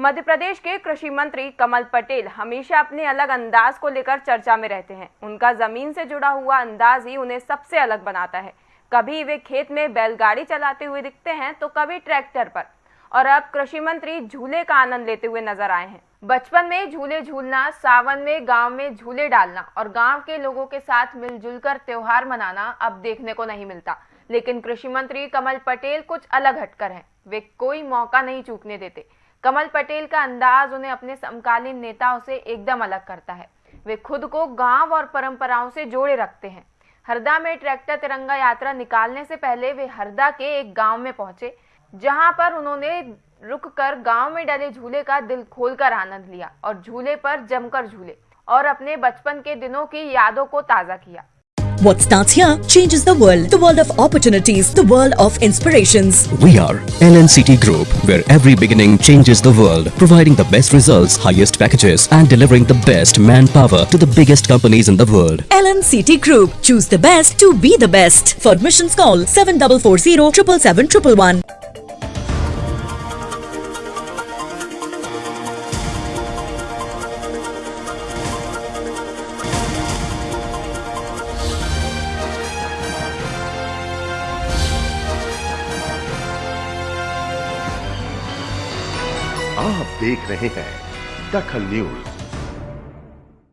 मध्य प्रदेश के कृषि मंत्री कमल पटेल हमेशा अपने अलग अंदाज को लेकर चर्चा में रहते हैं। उनका ज़मीन से जुड़ा हुआ अंदाज ही उन्हें सबसे अलग बनाता है। कभी वे खेत में बैलगाड़ी चलाते हुए दिखते हैं तो कभी ट्रैक्टर पर। और अब कृषि मंत्री झूले का आनंद लेते हुए नज़र आए हैं। बचपन में झूले झूलना, सावन में गाँव में झूले डालना और गाँव के लोगों के साथ मिलजुल कर त्योहार मनाना अब देखने को नहीं मिलता। लेकिन कृषि मंत्री कमल पटेल कुछ अलग हटकर हैं। वे कोई मौका नहीं चूकने देते। कमल पटेल का अंदाज उन्हें अपने समकालीन नेताओं से एकदम अलग करता है। वे खुद को गाँव और परंपराओं से जोड़े रखते हैं। हरदा में ट्रैक्टर तिरंगा यात्रा निकालने से पहले वे हरदा के एक गाँव में पहुँचे, जहाँ पर उन्होंने रुककर गाँव में डले झूले का दिल खोलकर आनंद लिया और झूले पर जमकर झूले और अपने बचपन के दिनों की यादों को ताज़ा किया। What starts here changes the world. The world of opportunities, the world of inspirations. We are LNCT Group, where every beginning changes the world, providing the best results, highest packages, and delivering the best manpower to the biggest companies in the world. LNCT Group. Choose the best to be the best. For admissions call 7440 777 आप देख रहे हैं दखल news.